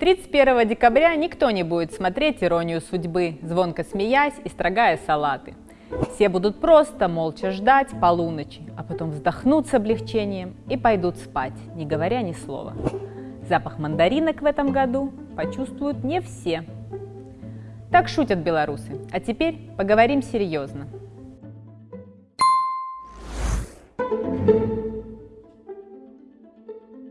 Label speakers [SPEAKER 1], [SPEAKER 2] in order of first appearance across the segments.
[SPEAKER 1] 31 декабря никто не будет смотреть «Иронию судьбы», звонко смеясь и строгая салаты. Все будут просто молча ждать полуночи, а потом вздохнут с облегчением и пойдут спать, не говоря ни слова. Запах мандаринок в этом году почувствуют не все. Так шутят белорусы. А теперь поговорим серьезно.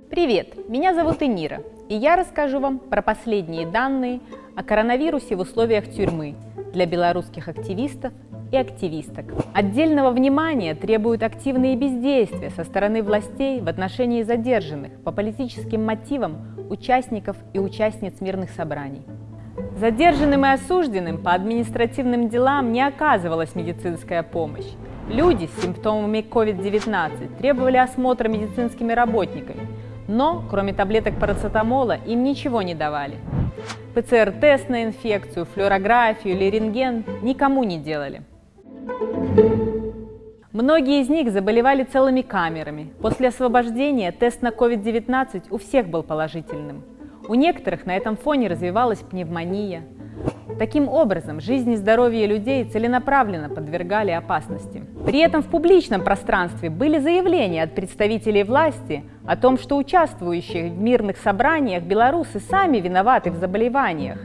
[SPEAKER 1] Привет, меня зовут Энира, и я расскажу вам про последние данные о коронавирусе в условиях тюрьмы для белорусских активистов и активисток. Отдельного внимания требуют активные бездействия со стороны властей в отношении задержанных по политическим мотивам участников и участниц мирных собраний. Задержанным и осужденным по административным делам не оказывалась медицинская помощь. Люди с симптомами COVID-19 требовали осмотра медицинскими работниками – но, кроме таблеток парацетамола, им ничего не давали. ПЦР-тест на инфекцию, флюорографию или рентген никому не делали. Многие из них заболевали целыми камерами. После освобождения тест на COVID-19 у всех был положительным. У некоторых на этом фоне развивалась пневмония, Таким образом, жизнь и здоровье людей целенаправленно подвергали опасности. При этом в публичном пространстве были заявления от представителей власти о том, что участвующие в мирных собраниях белорусы сами виноваты в заболеваниях.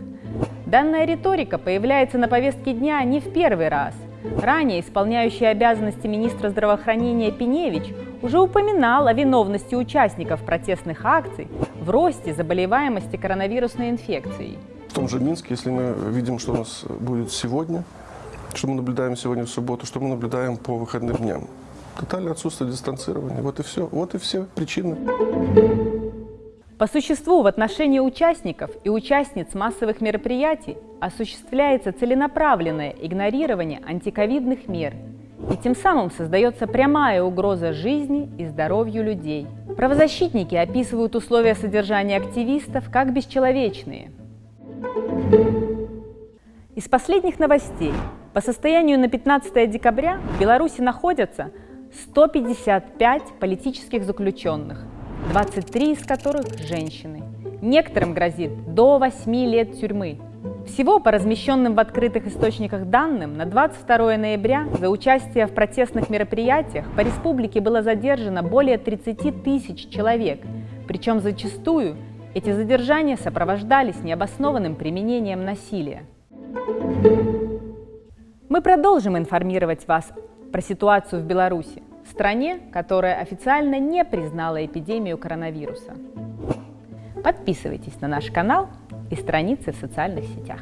[SPEAKER 1] Данная риторика появляется на повестке дня не в первый раз. Ранее исполняющий обязанности министра здравоохранения Пиневич уже упоминал о виновности участников протестных акций в росте заболеваемости коронавирусной инфекцией
[SPEAKER 2] в том же Минске, если мы видим, что у нас будет сегодня, что мы наблюдаем сегодня в субботу, что мы наблюдаем по выходным дням. Тотальное отсутствие дистанцирования. Вот и все. Вот и все причины.
[SPEAKER 1] По существу в отношении участников и участниц массовых мероприятий осуществляется целенаправленное игнорирование антиковидных мер, и тем самым создается прямая угроза жизни и здоровью людей. Правозащитники описывают условия содержания активистов как бесчеловечные – из последних новостей. По состоянию на 15 декабря в Беларуси находятся 155 политических заключенных, 23 из которых – женщины. Некоторым грозит до 8 лет тюрьмы. Всего по размещенным в открытых источниках данным на 22 ноября за участие в протестных мероприятиях по республике было задержано более 30 тысяч человек, причем зачастую эти задержания сопровождались необоснованным применением насилия. Мы продолжим информировать вас про ситуацию в Беларуси, стране, которая официально не признала эпидемию коронавируса. Подписывайтесь на наш канал и страницы в социальных сетях.